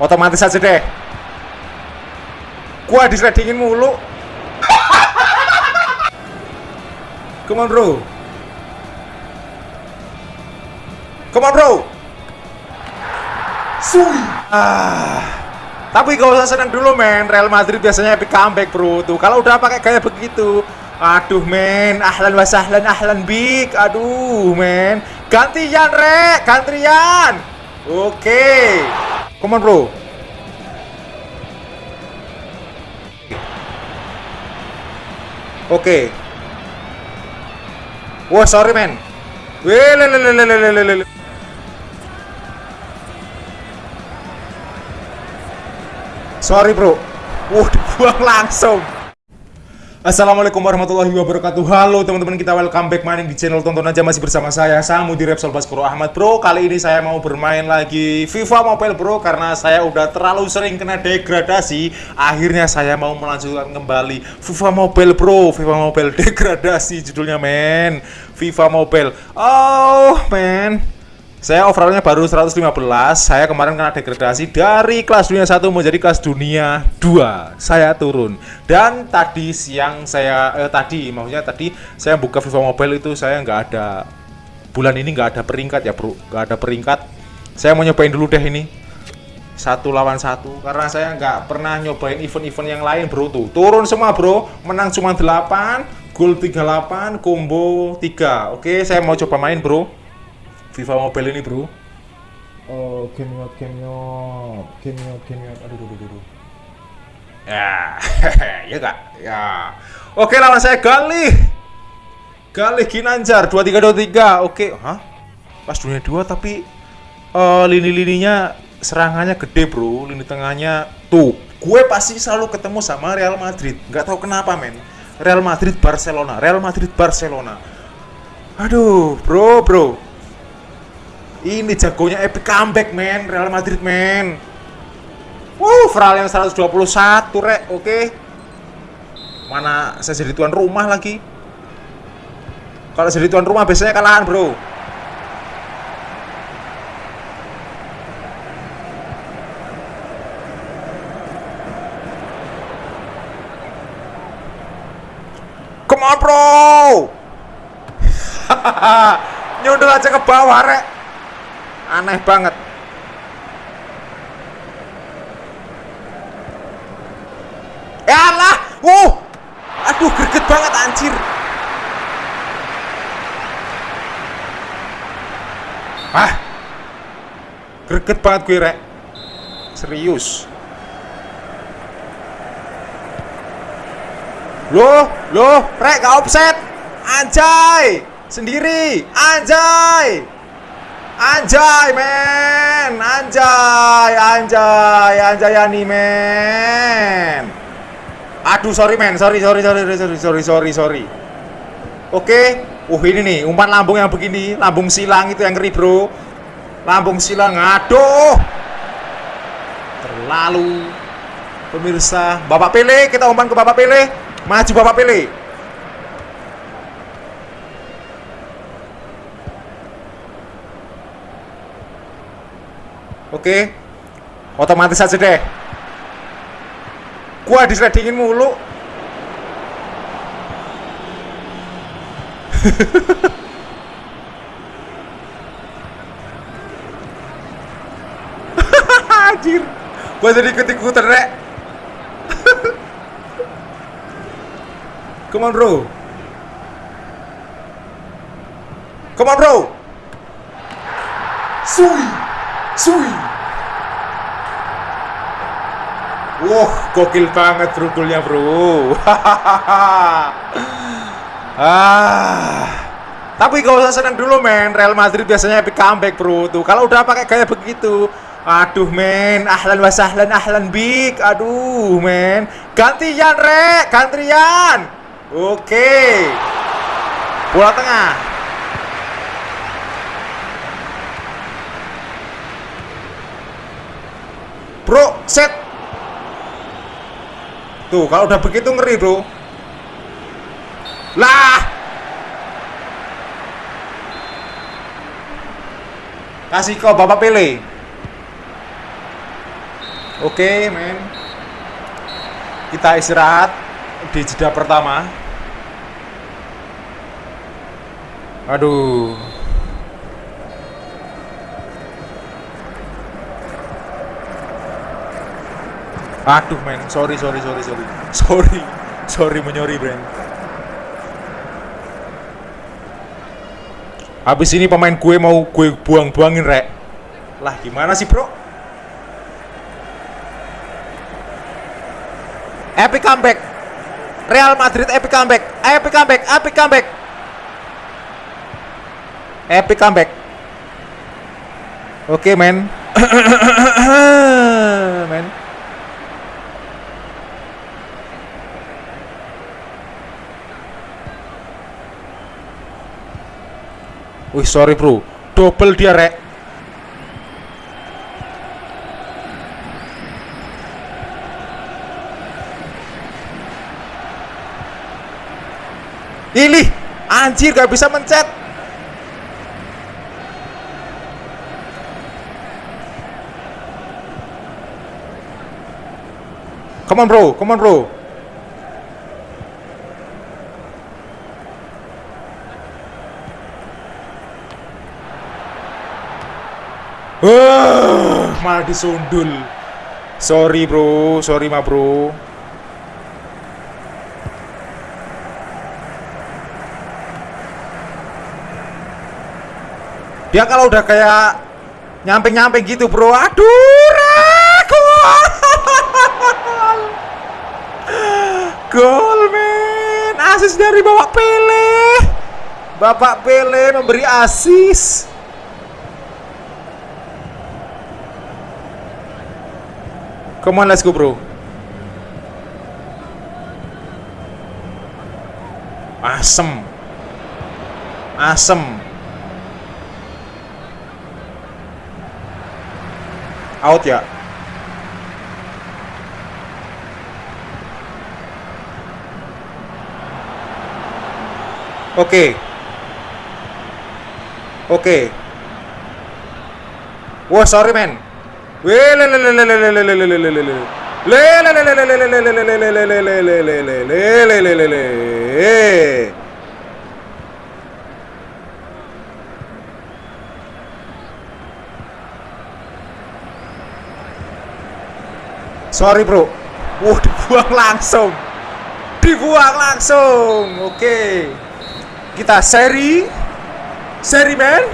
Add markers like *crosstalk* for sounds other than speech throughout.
Otomatis aja deh. Gua disledingin mulu. Come on, bro. Come on, bro. Sui. Ah. Tapi gak usah senang dulu, men. Real Madrid biasanya epic comeback, bro. Tuh, kalau udah pakai gaya begitu, aduh, men. Ahlan wa sahlan, ahlan big. Aduh, men. Gantian, Rek. Gantian. Oke. Come on, bro. Oke. Wah, sorry, men. Wih, le, le, le, le, le, le, le. Sorry bro Wah *laughs* dibuang langsung Assalamualaikum warahmatullahi wabarakatuh. Halo teman-teman kita welcome back main di channel Tonton aja masih bersama saya Samu di Repsol Baskoro Ahmad. Bro Kali ini saya mau bermain lagi FIFA Mobile Bro Karena saya udah terlalu sering kena degradasi. Akhirnya saya mau melanjutkan kembali FIFA Mobile Bro. FIFA Mobile *laughs* degradasi judulnya men. FIFA Mobile. Oh men saya overallnya baru 115 Saya kemarin kena degradasi dari kelas dunia 1 menjadi kelas dunia 2 Saya turun. Dan tadi siang saya eh, Tadi maksudnya tadi Saya buka FIFA Mobile itu saya nggak ada Bulan ini nggak ada peringkat ya bro. Nggak ada peringkat. Saya mau nyobain dulu deh ini. Satu lawan satu karena saya nggak pernah nyobain event-event yang lain bro tuh. Turun semua bro. Menang cuma 8 gol 38 combo 3 oke saya mau coba main bro FIFA Mobile ini bro. Oh game out game out game out game out. Aduh aduh aduh ya *laughs* ya kak ya. Oke lawan saya Galih. Galih Ginanjar 2323 oke hah? Pas dunia 2 tapi uh, lini-lininya serangannya gede bro. Lini tengahnya tuh gue pasti selalu ketemu sama Real Madrid. Nggak tahu kenapa men. Real Madrid Barcelona Real Madrid Barcelona. Aduh bro bro ini jagonya epic comeback, men. Real Madrid, men. Wuh, Fral yang 121, rek. Oke. Mana saya jadi tuan rumah lagi. Kalau jadi tuan rumah biasanya kalahan, bro. Come on, bro. *laughs* Nyundul aja ke bawah, rek aneh banget. Ya lah uh aduh greget banget anjir. Ah greget banget gue rek. Serius. Loh loh rek gak offset anjay. Sendiri. Anjay Anjay men. Anjay Anjay Anjay ani men. Aduh sorry men. Sorry sorry sorry sorry sorry sorry sorry Oke. Uh ini nih umpan lambung yang begini. Lambung silang itu yang ngeri bro. Lambung silang. Aduh. Terlalu. Pemirsa Bapak Pele Kita umpan ke Bapak Pele. Maju Bapak Pele Oke. Otomatis aja deh. Gua disledingin mulu. *laughs* Anjir. Gua jadi ikut-ikutan, Rek. *laughs* Come on, bro. Come on, bro. Sui. Sui. Wah, gokil banget rukulnya, bro. *laughs* ah. Tapi gak usah senang dulu, men. Real Madrid biasanya epic comeback, bro. Tuh, kalau udah pakai gaya begitu, aduh, men. Ahlan wa sahlan, ahlan big. Aduh, men. Gantian, Rek. Gantian. Oke. Bola tengah. Bro, set. Tuh, kalau udah begitu ngeri, Bro. Lah. Kasih kau Bapak Pele. Oke, men. Kita istirahat di jeda pertama. Aduh. Aduh, men. Sorry, sorry, sorry, sorry. Sorry. Sorry menyori, Brand. Habis ini pemain gue mau gue buang-buangin, Rek. Lah, gimana sih, Bro? Epic comeback. Real Madrid epic comeback. Epic comeback, epic comeback. Epic comeback. Oke, men. *coughs* men. Wih, sorry, Bro. Double dia, Rek. Ini anjir gak bisa mencet. Come on bro, come on bro. Wah, malah disundul. Sorry bro, sorry ma bro. Dia kalau udah kayak nyamping-nyamping gitu, bro. Aduh, ragu. Gol, men. Asis dari Bapak Pele. Bapak Pele memberi asis. Come on, let's go, bro. Asem. Asem. out ya oke oke wah sorry man Sorry bro. Wah dibuang langsung. Dibuang langsung. Oke. Kita seri. Seri man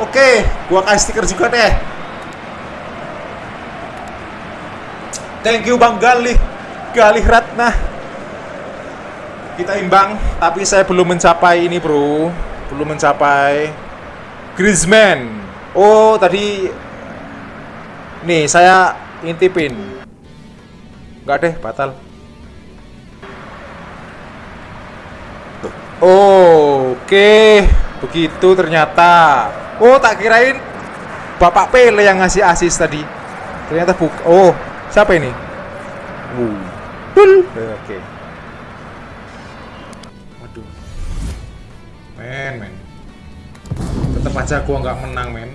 Oke Gua kasih stiker juga deh Thank you Bang Galih Galih Ratna Kita imbang Tapi saya belum mencapai ini bro Belum mencapai Griezmann Oh tadi Nih saya intipin Enggak deh, batal. Oh, Oke, begitu ternyata. Oh, tak kirain Bapak Pele yang ngasih asis tadi. Ternyata buk. Oh, siapa ini? Uh. Oke. Okay. Waduh. Men, men. Tetap aja gua nggak menang, men.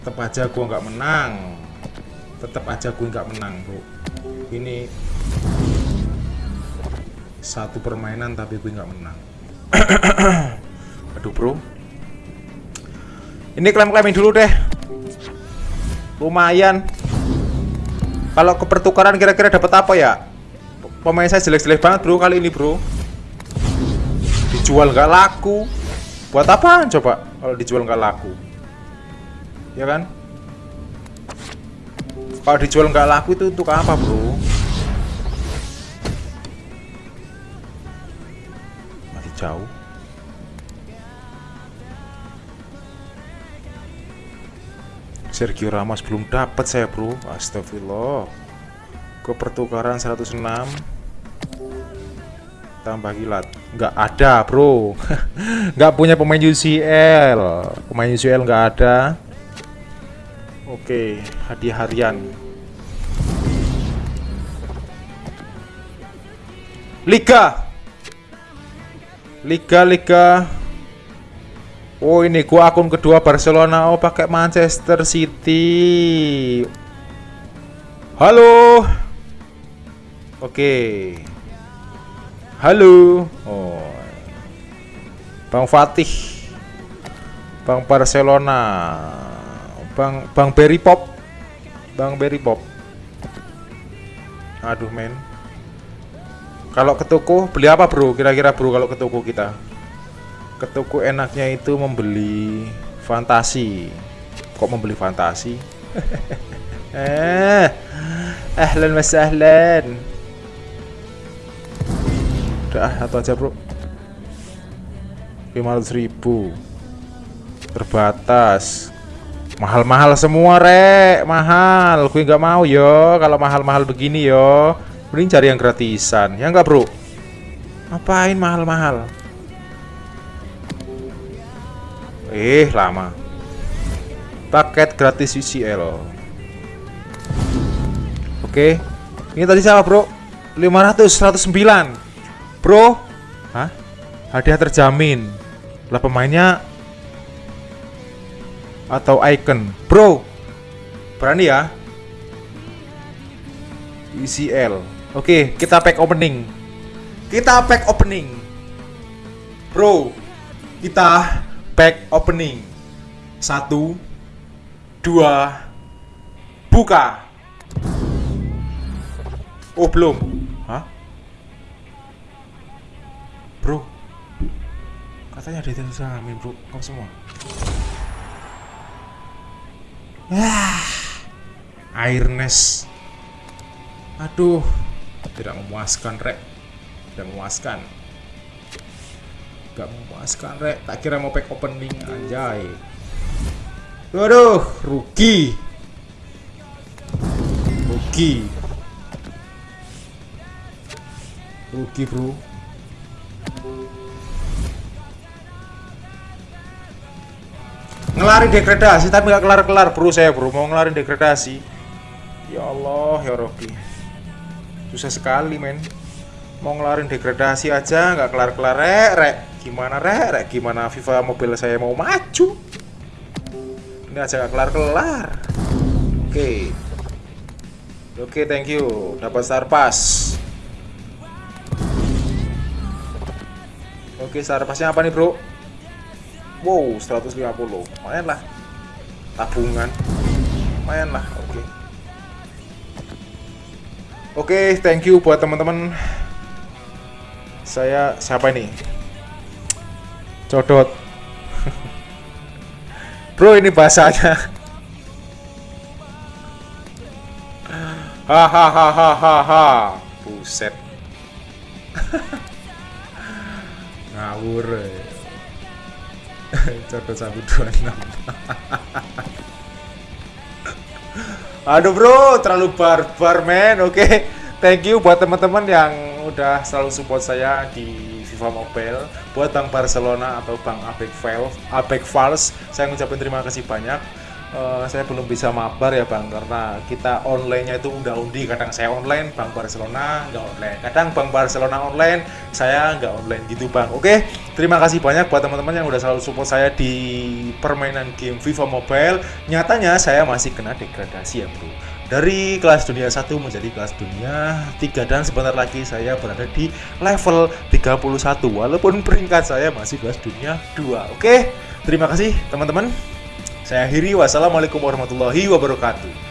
Tetap aja gua nggak menang tetap aja gue nggak menang bro ini satu permainan tapi gue nggak menang *coughs* aduh bro ini klaim-klaimin dulu deh lumayan kalau ke pertukaran kira-kira dapat apa ya? Pemain saya jelek-jelek banget bro kali ini bro. Dijual nggak laku. Buat apa coba? Kalau dijual nggak laku. Ya kan? Kalau dijual nggak laku itu untuk apa bro? Masih jauh Sergio Ramos belum dapat saya bro. Astagfirullah. Ke pertukaran 106 tambah gilat nggak ada bro. *laughs* Nggak punya pemain UCL pemain UCL nggak ada. Oke, hadiah harian. Liga. Liga Liga. Oh, ini gua akun kedua Barcelona. Oh, pakai Manchester City. Halo. Oke. Halo. Oh. Bang Fatih. Bang Barcelona. Bang Bang Berry Pop. Bang Berry Pop. Aduh men. Kalau ke toko beli apa bro? Kira-kira bro kalau ke toko kita? Ke enaknya itu membeli fantasi. Kok membeli fantasi? *laughs* eh ahlan mas ahlan udah satu aja bro. 500 ribu. Terbatas. Mahal-mahal semua rek. Mahal. Gue nggak mau yo. Kalau mahal-mahal begini yo. Mending cari yang gratisan. Ya nggak bro? Ngapain mahal-mahal eh lama paket gratis UCL Oke. Ini tadi siapa, Bro? 500 109. Bro. Hah? Hadiah terjamin. Lah pemainnya atau icon. Bro. Berani ya? ECL. Oke, kita pack opening. Kita pack opening. Bro, kita pack opening. Satu, dua, buka. Oh belum Hah? Bro Katanya ada yang salamin bro Kamu semua Ah Airness Aduh Tidak memuaskan rek Tidak memuaskan Gak memuaskan rek. Tak kira mau pack opening Anjay. Waduh Rugi. Rugi. Rugi bro. Ngelari degradasi tapi nggak kelar-kelar bro saya bro. Mau ngelarin degradasi. Ya Allah ya Robi. Susah sekali men. Mau ngelarin degradasi aja nggak kelar-kelar rek. Rek gimana rek gimana FIFA mobil saya mau maju ini aja nggak kelar-kelar oke okay. oke okay, thank you dapat star pass Oke, star pasnya apa nih, Bro? Wow, 150. Lumayan lah. Tabungan. Lumayan lah, oke. Oke, thank you buat teman-teman. Saya siapa ini? Codot. Bro, ini bahasanya. Hahaha, buset. *laughs* ngawur satu dua enam aduh bro terlalu barbar men oke thank you buat teman-teman yang udah selalu support saya di FIFA Mobile. Buat Bank Barcelona atau Bank Abek Fals Abek Fals saya ngucapin terima kasih banyak. Uh, saya belum bisa mabar ya bang karena kita online-nya itu udah undi. Kadang saya online bang Barcelona nggak online. Kadang bang Barcelona online saya nggak online gitu bang. Oke terima kasih banyak buat teman-teman yang udah selalu support saya di permainan game FIFA Mobile. Nyatanya saya masih kena degradasi ya bro dari kelas dunia 1 menjadi kelas dunia 3 dan sebentar lagi saya berada di level 31 walaupun peringkat saya masih kelas dunia 2 oke terima kasih teman-teman. Saya akhiri. Wassalamualaikum warahmatullahi wabarakatuh